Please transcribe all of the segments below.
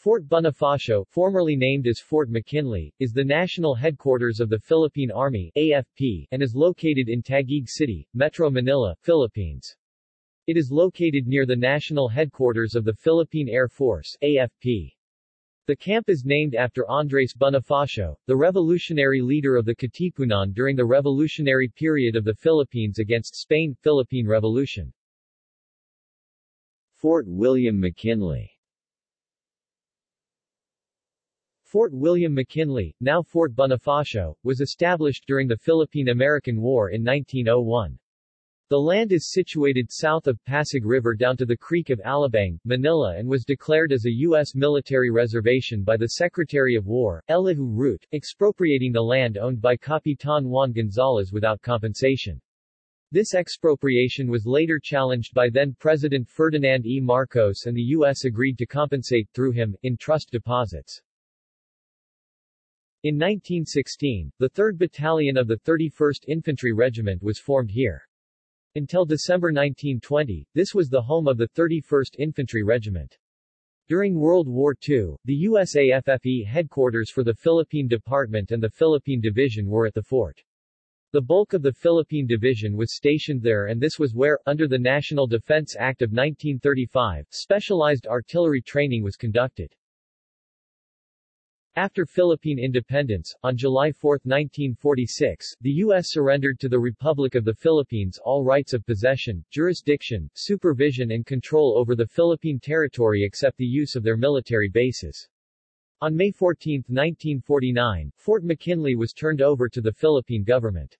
Fort Bonifacio, formerly named as Fort McKinley, is the national headquarters of the Philippine Army AFP, and is located in Taguig City, Metro Manila, Philippines. It is located near the national headquarters of the Philippine Air Force AFP. The camp is named after Andres Bonifacio, the revolutionary leader of the Katipunan during the revolutionary period of the Philippines against Spain, Philippine Revolution. Fort William McKinley Fort William McKinley, now Fort Bonifacio, was established during the Philippine-American War in 1901. The land is situated south of Pasig River down to the Creek of Alabang, Manila and was declared as a U.S. military reservation by the Secretary of War, Elihu Root, expropriating the land owned by Capitan Juan Gonzalez without compensation. This expropriation was later challenged by then-President Ferdinand E. Marcos and the U.S. agreed to compensate, through him, in trust deposits. In 1916, the 3rd Battalion of the 31st Infantry Regiment was formed here. Until December 1920, this was the home of the 31st Infantry Regiment. During World War II, the USAFFE headquarters for the Philippine Department and the Philippine Division were at the fort. The bulk of the Philippine Division was stationed there and this was where, under the National Defense Act of 1935, specialized artillery training was conducted. After Philippine independence, on July 4, 1946, the U.S. surrendered to the Republic of the Philippines all rights of possession, jurisdiction, supervision and control over the Philippine territory except the use of their military bases. On May 14, 1949, Fort McKinley was turned over to the Philippine government.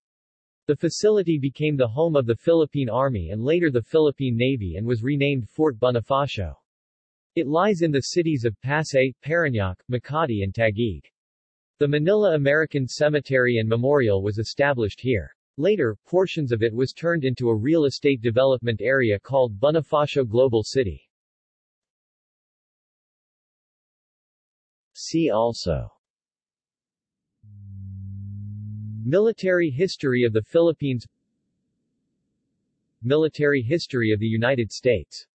The facility became the home of the Philippine Army and later the Philippine Navy and was renamed Fort Bonifacio. It lies in the cities of Pasay, Parañaque, Makati and Taguig. The Manila American Cemetery and Memorial was established here. Later, portions of it was turned into a real estate development area called Bonifacio Global City. See also Military history of the Philippines Military history of the United States